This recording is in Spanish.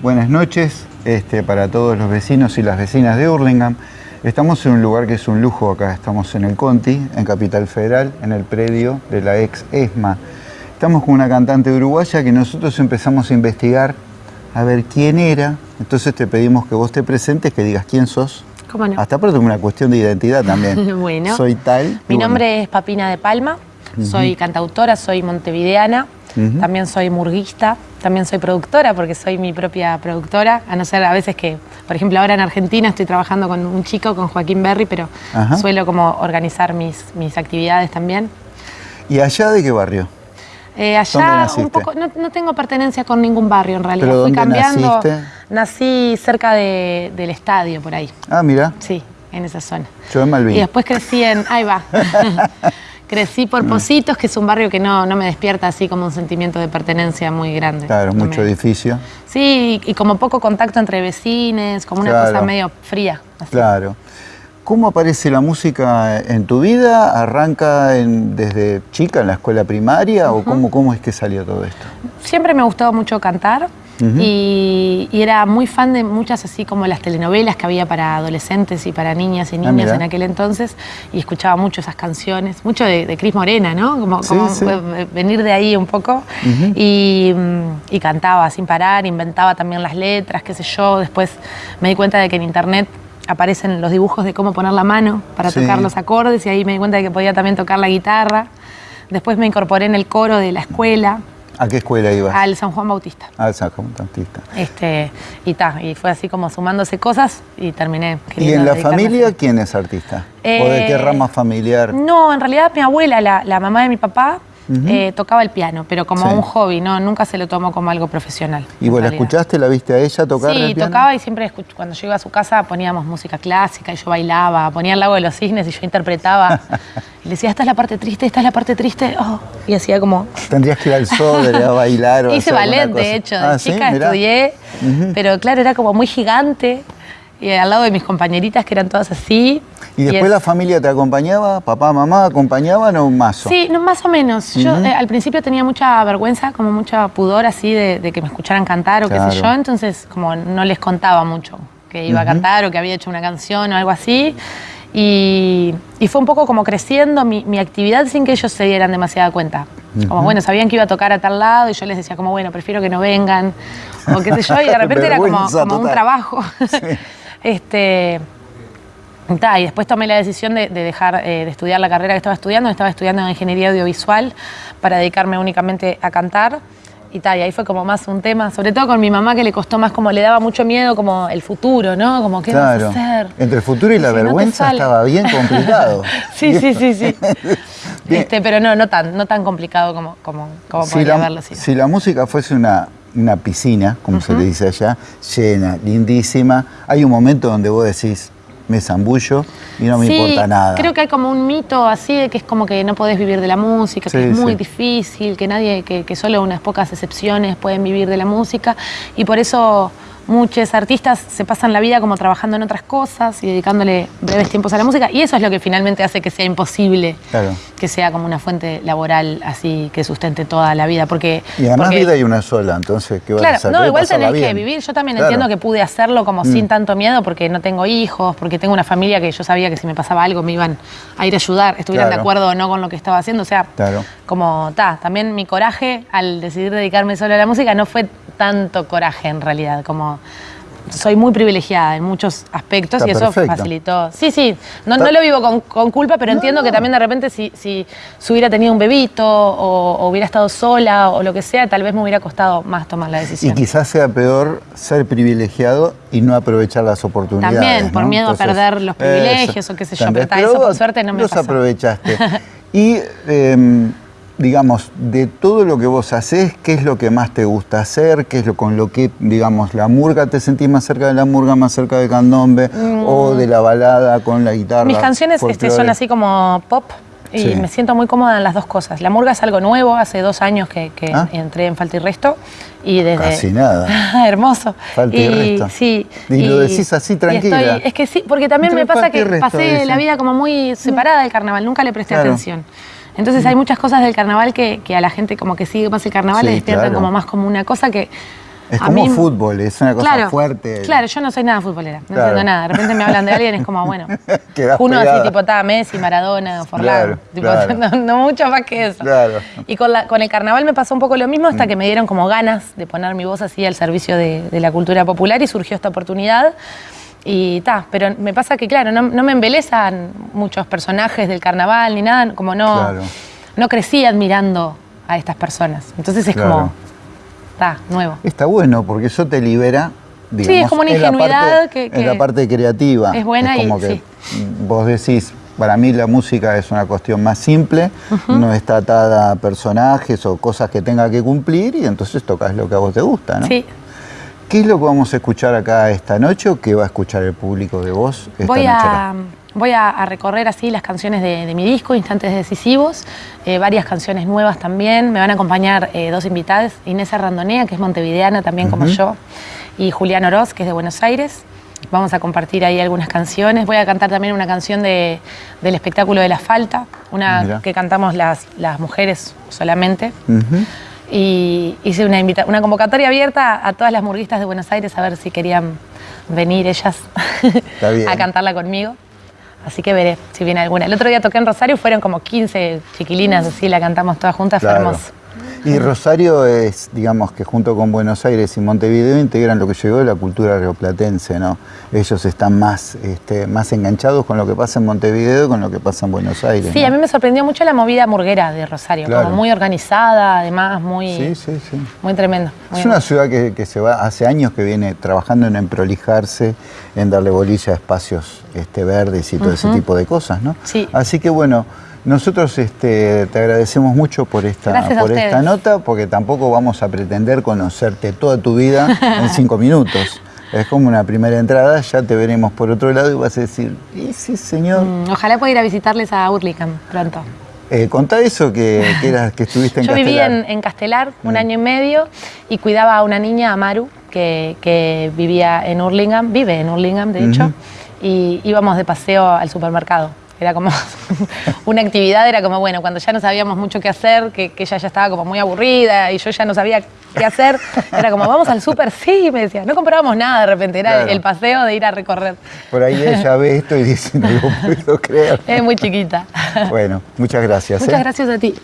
Buenas noches este, para todos los vecinos y las vecinas de Hurlingham. Estamos en un lugar que es un lujo acá, estamos en el Conti, en Capital Federal, en el predio de la ex ESMA. Estamos con una cantante uruguaya que nosotros empezamos a investigar a ver quién era, entonces te pedimos que vos te presentes, que digas quién sos. ¿Cómo no? Hasta por una cuestión de identidad también. bueno. Soy tal. Mi nombre es Papina de Palma, soy cantautora, soy montevideana, también soy murguista, también soy productora porque soy mi propia productora, a no ser a veces que, por ejemplo, ahora en Argentina estoy trabajando con un chico, con Joaquín Berry, pero Ajá. suelo como organizar mis, mis actividades también. ¿Y allá de qué barrio? Eh, ¿Dónde allá un poco, no, no tengo pertenencia con ningún barrio en realidad, ¿Pero fui dónde cambiando. naciste? Nací cerca de- del estadio, por ahí, Ah, mira, sí, en esa zona. yo en Malvin. Y después crecí en. Ahí va. crecí Mm. por Positos, que es un barrio que no, no me despierta así como un sentimiento de pertenencia muy grande. Claro, No mucho me- edificio. Sí, y como poco contacto entre vecines, como una cosa medio fría. así. Claro. ¿Cómo aparece la música en tu vida? ¿Arranca en- desde chica en la escuela primaria o cómo, cómo es que salió todo esto? Siempre me gustó mucho cantar y, y era muy fan de muchas así como las telenovelas que había para adolescentes y para niñas y Ah, mira. en aquel entonces y escuchaba mucho esas canciones, mucho de, de Cris Morena, ¿no? Como, Sí, como sí. eh, venir de ahí un poco y, mm, y cantaba sin parar, inventaba también las letras, qué sé yo. Después me di cuenta de que en internet aparecen los dibujos de cómo poner la mano para Sí. tocar los acordes y ahí me di cuenta de que podía también tocar la guitarra. Después me incorporé en el coro de la escuela, ¿A qué escuela ibas? al San Juan Bautista. Al San Juan Bautista. Este, y ta, y fue así como sumándose cosas y terminé. ¿Y en la familia quién es artista? ¿O de qué Eh, rama familiar? No, en realidad mi abuela, la, la mamá de mi papá, eh, tocaba el piano, pero como Sí. un hobby, no, nunca se lo tomó como algo profesional. ¿Y vos la realidad. escuchaste, la viste a ella tocar Sí, el piano? tocaba y siempre cuando yo iba a su casa poníamos música clásica y yo bailaba, ponía el lago de los cisnes y yo interpretaba. y le decía, esta es la parte triste, esta es la parte triste. oh, y hacía como, Tendrías que ir al Sodre a bailar o Hice ballet, de hecho, de Ah, ¿sí? chica Mirá. estudié, pero claro, era como muy gigante. Y al lado de mis compañeritas que eran todas así. ¿Y después es- la familia te acompañaba? ¿Papá, mamá acompañaban o un mazo? Sí, no, más o menos. Yo eh, al principio tenía mucha vergüenza, como mucha pudor así de, de que me escucharan cantar o qué sé yo, entonces como no les contaba mucho que iba a cantar o que había hecho una canción o algo así. Y, y fue un poco como creciendo mi, mi actividad sin que ellos se dieran demasiada cuenta. Como bueno, sabían que iba a tocar a tal lado y yo les decía como bueno, prefiero que no vengan o qué sé yo, y de repente era como, un trabajo. este, Ta, y después tomé la decisión de, de dejar eh, de estudiar la carrera que estaba estudiando. Estaba estudiando en ingeniería audiovisual para dedicarme únicamente a cantar. Y, ta, y ahí fue como más un tema, sobre todo con mi mamá que le costó más, como le daba mucho miedo como el futuro, ¿no? Como qué Claro. vas a hacer. Entre el futuro y la Si vergüenza estaba bien complicado. sí, sí, sí, sí. Este, pero no, no tan, no tan complicado como, como, como si, podría la, haberlo sido. si la música fuese una, una piscina, como se le dice allá, llena, lindísima, hay un momento donde vos decís, me zambullo y no me Sí, importa nada. Creo que hay como un mito así de que es como que no podés vivir de la música, Sí, que es muy sí. difícil, que nadie, que, que solo unas pocas excepciones pueden vivir de la música. Y por eso muchos artistas se pasan la vida como trabajando en otras cosas y dedicándole breves tiempos a la música. Y eso es lo que finalmente hace que sea imposible Claro. Que sea como una fuente laboral así que sustente toda la vida. Porque, Y además porque- vida hay una sola, entonces, ¿qué vas a Claro, hacer? no, igual tenés que vivir. Yo también Claro. Mm. entiendo que pude hacerlo como sin tanto miedo porque no tengo hijos, porque tengo una familia que yo sabía que si me pasaba algo me iban a ir a ayudar, estuvieran Claro. de acuerdo o no con lo que estaba haciendo. O sea, Claro. como ta, también mi coraje al decidir dedicarme solo a la música no fue tanto coraje en realidad, como soy muy privilegiada en muchos aspectos Está y eso facilitó. Sí, sí, no, no lo vivo con, con culpa, pero entiendo que también de repente si, si, hubiera tenido un bebito o, o hubiera estado sola o lo que sea, tal vez me hubiera costado más tomar la Y decisión. quizás sea peor ser privilegiado y no aprovechar las oportunidades. También, por miedo a perder los privilegios o qué sé yo, pero eso por suerte no me los pasó. aprovechaste. y, em, digamos, de todo lo que vos haces, ¿qué es lo que más te gusta hacer? ¿Qué es lo con lo que, digamos, la murga, te sentís más cerca de la murga, más cerca de candombe? ¿O de la balada con la guitarra? Mm. Mis canciones este, son así como pop y Sí. me siento muy cómoda en las dos cosas. La murga es algo nuevo, hace dos años que, que Ah. entré en Falta y Resto y desde... Casi nada. Hermoso. Falta y Resto. Sí. Y lo decís así, tranquila. estoy- es que sí, porque también me pasa que Resto, pasé dice. la vida como muy separada del carnaval, nunca le presté Claro. atención. Entonces hay muchas cosas del carnaval que, que a la gente como que sigue más el carnaval Sí, le despiertan claro. como más como una cosa que Es A como mí- fútbol, es una cosa claro, fuerte. Claro, yo no soy nada futbolera, no Claro. entiendo nada. De repente me hablan de alguien, es como, bueno. Uno así, tipo, está Messi, Maradona, Forlán. Tipo. No, no mucho más que eso. Y con, la- con el carnaval me pasó un poco lo mismo Mm. hasta que me dieron como ganas de poner mi voz así al servicio de, de la cultura popular y surgió esta oportunidad. Y ta, pero me pasa que, claro, no, no me embelezan muchos personajes del carnaval ni nada, como no, Claro. no crecí admirando a estas personas. Entonces es Claro. como, está, nuevo. Está bueno porque eso te libera. Digamos, es como una ingenuidad parte- que- En la que parte creativa. es buena como y- que sí. vos decís, para mí la música es una cuestión más simple, no está atada a personajes o cosas que tenga que cumplir y entonces tocas lo que a vos te gusta, ¿no? Sí, ¿Qué es lo que vamos a escuchar acá esta noche o qué va a escuchar el público de vos esta voy noche a, voy a, a recorrer así las canciones de, de mi disco, Instantes Decisivos, eh, varias canciones nuevas también. Me van a acompañar eh, dos invitadas, Inés Arrandonea, que es montevideana también como yo, y Julián Oroz, que es de Buenos Aires. Vamos a compartir ahí algunas canciones. Voy a cantar también una canción de- del espectáculo de la falta, una Mirá. que cantamos las, las mujeres solamente. Ujú. Y hice una, invita- una convocatoria abierta a todas las murguistas de Buenos Aires a ver si querían venir ellas a cantarla conmigo. Así que veré si viene alguna. El otro día toqué en Rosario, fueron como 15 chiquilinas, así la cantamos todas juntas, fue hermoso. Y Rosario es, digamos que junto con Buenos Aires y Montevideo integran lo que llegó de la cultura rioplatense, ¿no? Ellos están más, este, más enganchados con lo que pasa en Montevideo con lo que pasa en Buenos Aires. Sí, ¿no? a mí me sorprendió mucho la movida murguera de Rosario, Claro. como muy organizada, además, muy, Sí, sí, sí. muy tremendo. muy Es una ciudad que, que se va, hace años que viene trabajando en emprolijarse, en darle bolilla a espacios este, verdes y todo ese tipo de cosas, ¿no? Sí. Así que bueno, nosotros este, te agradecemos mucho por esta, a por esta nota, porque tampoco vamos a pretender conocerte toda tu vida en cinco minutos. Es como una primera entrada, ya te veremos por otro lado y vas a decir, ¿y sí, señor? Mm, Ojalá pueda ir a visitarles a Hurlingham pronto. Eh, contá eso que, que, eras- que estuviste en Yo viví Castelar. en, en Castelar un Mm. año y medio y cuidaba a una niña, Amaru, que, que vivía en Hurlingham, vive en Hurlingham, de hecho, y íbamos de paseo al supermercado. Era como una actividad, era como, bueno, cuando ya no sabíamos mucho qué hacer, que, que ella ya estaba como muy aburrida y yo ya no sabía qué hacer, era como, vamos al súper, sí, me decía. No comprábamos nada de repente, era Claro. el paseo de ir a recorrer. Por ahí ella ve esto y dice, no lo puedo creer. Es muy chiquita. Bueno, muchas gracias. Muchas ¿eh? gracias a ti.